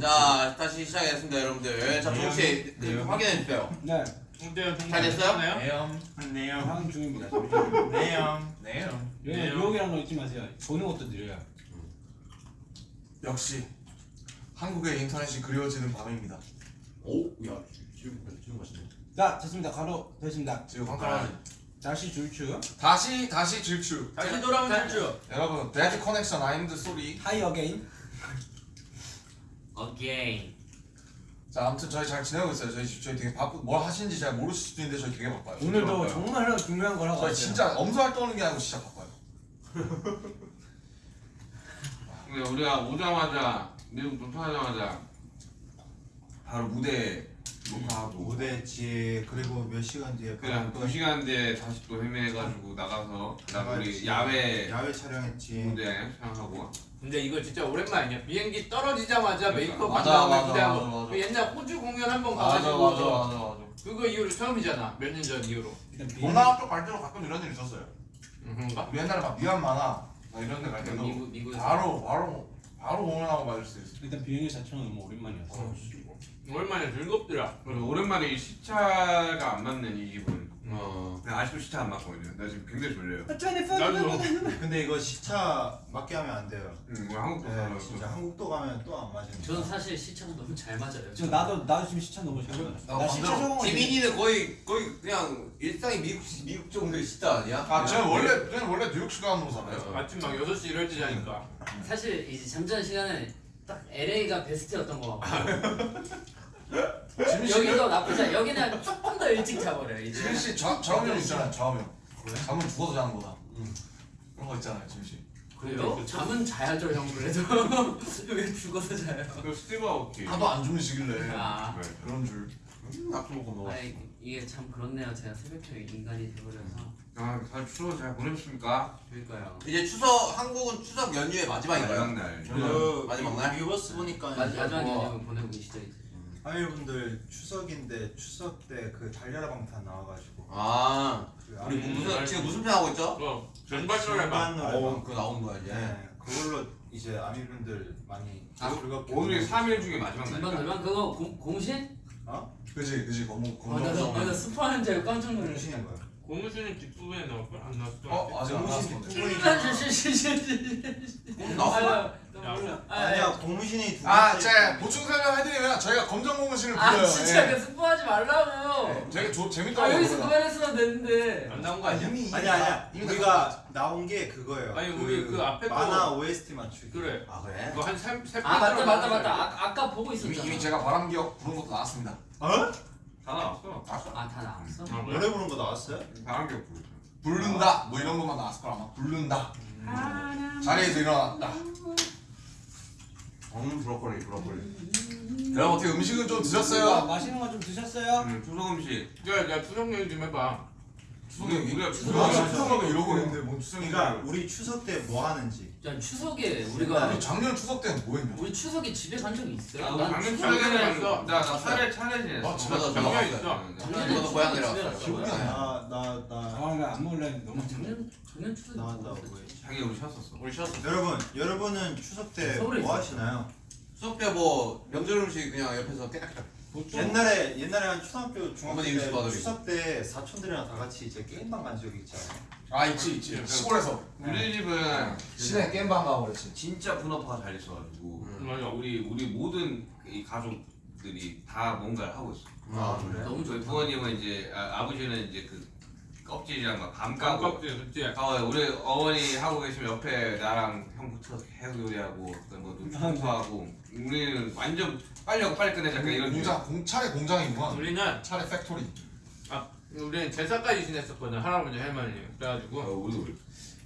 자 다시 시작했습니다 여러분들 자 네. 동시에 네. 확인해 주세요 네, 잘 됐어요? 네요. 네요. 하는 중입니다. 네요. 네요. 네요. 유혹이라는 거 잊지 마세요. 보는 것도 느려요. 역시 한국의 인터넷이 그리워지는 밤입니다. 오 야 지금 지금 맛있네 자, 됐습니다. 가로 됐습니다. 지금 깜깜하지. 다시 줄추. 다시 다시 질주. 다시 돌아온 탈주 여러분 배드 커넥션 아임드 소리. 하이 어게인. Again. 자 아무튼 저희 잘 지내고 있어요. 저희 저희 되게 바쁘 뭘 하시는지 잘 모르실 수도 있는데 저희 되게 바빠요. 오늘도 바빠요. 정말 중요한 걸 하고 저희. 진짜 엄살 떠는 게 아니고 진짜 바빠요. 근데 우리가 오자마자 미국 도착하자마자 바로 무대 녹화하고 무대 뒤에 그리고 몇 시간 뒤에 그냥 두 시간 뒤에 다시 또 헤매가지고 나가서 그다음 우리 야외 야외 촬영했지 무대 촬영하고 근데 이거 진짜 오랜만이야. 비행기 떨어지자마자 그러니까. 메이크업 맞아, 한 다음에 맞아, 기대한 맞아, 거. 맞아. 그 옛날 호주 공연 한 번 가가지고 맞아 맞아 맞아. 그거 이후로 처음이잖아. 몇 년 전 이후로. 동남아 쪽갈 때도 가끔 이런 일 있었어요. 음? 우리 옛날에 막 미얀마나 막 이런 데갈 때도 미국 미국에서. 바로 바로 바로 공연하고 맞을 수 있어. 일단 비행기 자체는 너무 오랜만이었어. 오랜만에 즐겁더라. 오랜만에 이 시차가 안 맞는 이 기분 어 근데 아직도 시차 안 맞거든요 나 지금 굉장히 졸려요 나도. 근데 이거 시차 맞게 하면 안 돼요 응, 뭐 한국도 네 가면 진짜 한국도 가면 또 안 맞으니까 저는 사실 시차가 너무 잘 맞아요. 저 나도 나도 지금 시차 너무 잘 맞았어. 나나 시차 적응. 지민이는 거의 거의 그냥 일상이 미국 미국 정도의 시대 아니야? 아 저는 원래 저는 원래 뉴욕 시간으로 살아요. 아침 막 6시 이럴 때 자니까. 사실 이제 잠자는 시간은 딱 LA가 베스트였던 거 같고 지민 씨 여기도 나쁘지 않아. 여기는 조금 더 일찍 자버려요. 이제. 지민 씨 좌- 좌우명 있잖아요. 좌우명. 잠은 죽어서 자는 거다. 그런 거 있잖아요, 지민 씨. 그래요? 잠은 자야죠 형 그래도 왜 죽어서 자요? 그 스티브 아오키 하도 안 주무시길래 아, 네. 그런 줄. 낙수 먹고 먹어 아니 이게 참 그렇네요. 제가 새벽형 인간이 돼버려서 아, 잘 추워 잘 보내셨습니까? 그러니까요. 이제 추석 한국은 추석 연휴의 마지막인가요? 마지막 날 그 마지막 날? 유버스 보니까 마, 마지막 뭐 연휴 보내고 계시죠 이제. 아이분들 추석인데 추석 때 그 달려라 방탄 나와가지고 아 그 우리 아미- 무슨 지금 무슨 편 하고 있죠? 어, 전발전을 봐. 전반 노래방 어 그거 나오는 거야 이제 네 그걸로 이제 아미분들 많이 아, 즐겁게 오늘이 3일 중에 마지막 날이니까 돌면 그거 공, 공신? 그지, 그지. 거무 아, 나, 나, 나 거무. 스포하는 줄 알고 깜짝 놀랐어. 정신인 거야 고무신은 뒷부분에 나올 걸? 안 나왔어? 어, 아직 안 나왔어. 나왔어? 아, 몰라. 아, 아니야 고무신이 두 아, 번째 제 보충 설명 해드리면 저희가 검정 고무신을 불러요. 아 진짜 예. 그 스포하지 말라고. 되게 조, 아 재밌더라고요. 여기서. 그만했으면 되는데. 안 나온 거 아니야? 이미 아니 아니야 이미 우리가 나온 게 그거예요 아니, 우리 그 앞에 거- 만화 OST 맞추기 그래. 아 그래? 그거 한세 세 아 맞다 맞다. 맞다. 아, 아까 보고 이미, 있었잖아. 이미 제가 바람기억 부른 것도 나왔습니다. 어? 다 나왔어 아다 나왔어? 아, 그래? 노래 부른 거 나왔어요? 바람격 부르죠 부른다 뭐 이런 것만 나왔을 거라 아마 부른다 자리에서 일어났다 음 브로콜리 브로콜리 여러분 어떻게 음식은 좀 아, 드셨어요? 맛있는 거 좀 드셨어요? 음, 추석 음식 야, 야 추석 얘기 좀 해봐. 추석에 우리가 추석 추석에 이러고 있는데 뭔 추석인가 그러니까 우리 추석 때 뭐 하는지 야 추석에 우리가 우리 작년 추석 때는 뭐 했냐 우리 추석에 집에 간 적이 있어요? 아, 난 작년 추석에 있어. 나나 차례 차례 지냈어 아? 저도 작년에 저도 있어. 작년에 저도 고향 집에 내려왔어요. 갔어요. 기억이 안 나. 나나나 아, 나안 먹으려는데 너무 작년 작년 추석에 나왔다고 뭐 했었지? 했지. 자기 우리 쉬었었어 우리 쉬었어 여러분 여러분은 추석 때 뭐. 하시나요? 수업 때뭐 명절 음식 그냥 옆에서 깨딱깨딱 보통 옛날에 옛날에 한 초등학교 중학교 때. 추석 때 사촌들이랑 다 같이 이제 게임방 간 적이 있잖아요. 아 있지 있지 시골에서 우리 집은 시내 게임방 가고 그랬지 진짜 분업화가 잘 있어가지고 음. 맞아. 우리 우리 모든 이 가족들이 다 뭔가를 하고 있어. 아 그래? 너무 저희 좋다. 부모님은 이제 아, 버지는 이제 그 껍질이랑 막밤 까고 깜깜지 그치? 어, 우리 어머니 하고 계시면 옆에 나랑 형 붙여서 계속 요리하고 그다음 뭐 노트하고 우리는 완전 빨리 하고 빨리 끝내자 약간 이런 공장 공 차례 공장이구만 우리는 차례 factory 우리는 제사까지 지냈었거든 할아버지 할머니 어, 그래가지고 우리도 그래.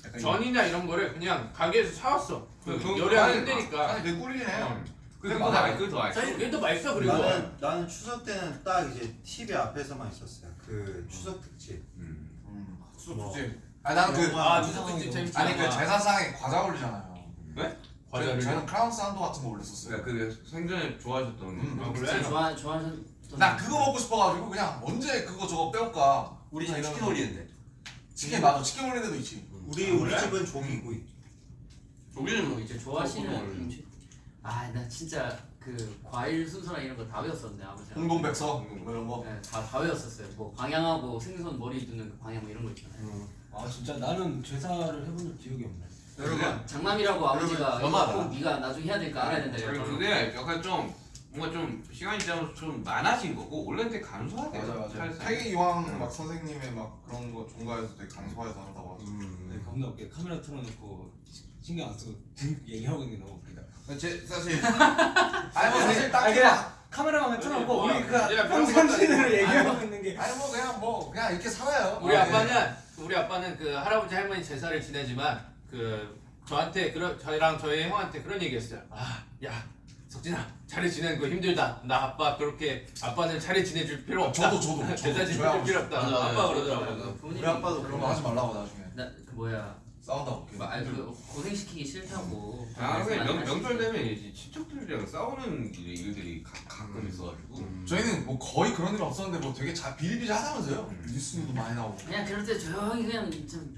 약간 전이나 이런 거를 그냥 가게에서 사왔어. 그 요리하기 아니, 힘드니까. 아니 내 꿀이네 어. 그게 더 맛있어 그게 더 맛있어 이게 더 맛있어 그리고. 나는 나는 추석 때는 딱 이제 TV 앞에서만 있었어요. 그 추석 특집. 음. 음 수업 주제 아니 나는 그아 추석 특집 재밌지. 아니 그 제사상에 과자 올리잖아요 네? 과자를. 저는 크라운 산도 같은 거 올렸었어요 그러니까 그 생전에 좋아하셨던 음. 아, 진짜 그래? 좋아 좋아하셨던. 나 그거 먹고 싶어가지고 그냥 언제 그거 저거 빼올까 우리 집에 치킨 올리는데 치킨 맞아 치킨 올리는 데도 있지 우리 아, 우리 그래? 집은 종이구이. 우리는 뭐 이제 좋아하시는 음식. 아나 진짜 그 과일 순서랑 이런 거 다 외웠었는데 아버지. 홍동백서 뭐 이런 거. 네, 다, 다 외웠었어요. 뭐 방향하고 생선 머리 두는 그 방향 뭐 이런 거 있잖아요. 아 진짜 나는 제사를 해본 적 기억이 없네. 여러분 장남이라고 아버지가. 이거 꼭 네가 나중에 해야 되니까 알아야 된다. 이러더라고요. 그게 약간 좀 뭔가 좀 시간이 지나면서 좀 많아진 거고 원래는 되게 간소하게 맞아 맞아. 태기 이왕 막 선생님의 막 그런 거 종가에서 되게 강소화해서 한다고 하더라고. 네, 겁나 웃겨. 카메라 틀어놓고 신경 안 쓰고 얘기하고 있는 게 너무 웃기다. 제 사실 아니 뭐 사실 그냥 카메라만 틀어놓고 뭐, 우리 그 평상시대로 얘기하고 있는 게. 아니 뭐 그냥 뭐 그냥 이렇게 살아요. 우리 아, 아빠는 우리 아빠는 그 할아버지 할머니 제사를 지내지만 그 저한테 그런 저희랑 저희 형한테 그런 얘기했어요. 아, 야, 석진아, 차례 지내는 거 힘들다. 나 아빠 그렇게 아빠는 차례 지내줄 필요 어, 없다. 저도 저도 저야 지내줄 필요 없다. 맞아, 맞아. 아빠 그러더라고. 그 우리 아빠도 그런 거 하지 말라고 나중에 나 그 뭐야 싸운다고. 뭐, 아니, 그 고생시키기 싫다고. 아, 근데 명, 말씀하시지. 명절 되면 이제 친척들이랑 싸우는 일- 일들이 가, 가끔 있어가지고 저희는 뭐 거의 그런 일 없었는데 뭐 되게 자 비일비재하다면서요. 음. 뉴스도 많이 나오고. 그냥 그럴 때 조용히 그냥 좀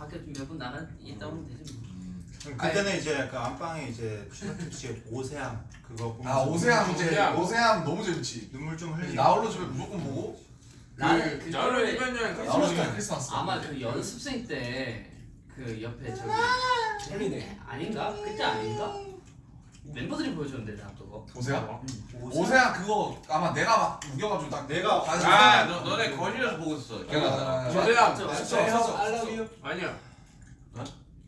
밖에 좀 몇 분 나가 있다 오면 되지. 뭐. 그때는 이제 그 안방에 이제 추석김 씨의 오세암 그거 보면서 아 오세암 이제 오세암. 오세암 너무 재밌지. 눈물 좀 흘리고 나홀로 집에 무조건 보고. 나는 그 저를 그거를 나홀로 크리스마스 집에 크리스마스. 아마 그 연습생 때 그 옆에 저기 헬리네. 아닌가? 그때 아닌가? 멤버들이 보여줬는데 나 그거. 오세암. 오세암 그거 아마 내가 막 우겨가지고 딱 내가 다시 아 너, 너네 거실에서 보고 있었어 기억난다 아, 저도야. 저- 아, 저- 저- 형 저- I love you. 아니야.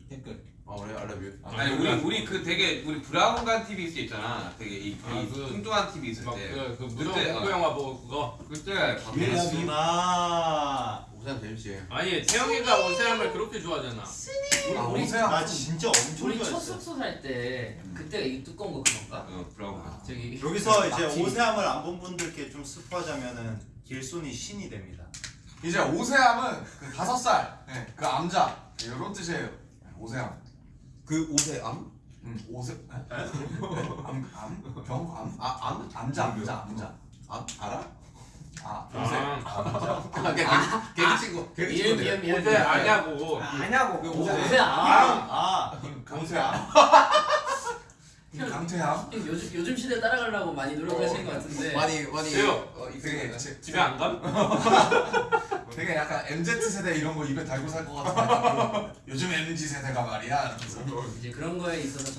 댓글. 아 그래 알라뷰 아니 우리 우리 그 되게 우리 브라운관 TV 있을 때 있잖아 되게 이, 이 아, 그- 뚱뚱한 TV 있을 때 막그 그 그때, 공포 어. 영화 보고 그거. 그때 예. 누나 오세암 재밌지 아니 태영이가 오세암을 그렇게 좋아하잖아. 아 우리- 오세암. 나 진짜 엄청 우리 첫 좋아했어 숙소 살 때 그때가 이 두꺼운 거 그건가? 어 브라운관 저기 여기서 이제 오세암을 안 본 분들께 좀 스포하자면은 길손이 신이 됩니다 이제 오세암은 그 다섯 살, 네, 그 암자 이런 뜻이에요. 오세암. 그 오세암? 음, 오세. 네? 암, 암, 병암, 아 암? 암자, 암자, 암자. 암? 알아? 아. 아, 아 개그 개그 친구 개그 미안 친구들 미안 미안. 오세 아냐고. 아냐고. 그 오세 오세. 아. 아 강태암. 강태암. 요즘 요즘 시대 따라가려고 많이 노력하시는 것 같은데. 많이 많이 세요. 어, 이 되게 제- 집에 안 감? 되게 약간 MZ 세대 이런 거 입에 달고 살 것 같은. 요즘 MZ 세대가 말이야. 이제 그런 거에 있어서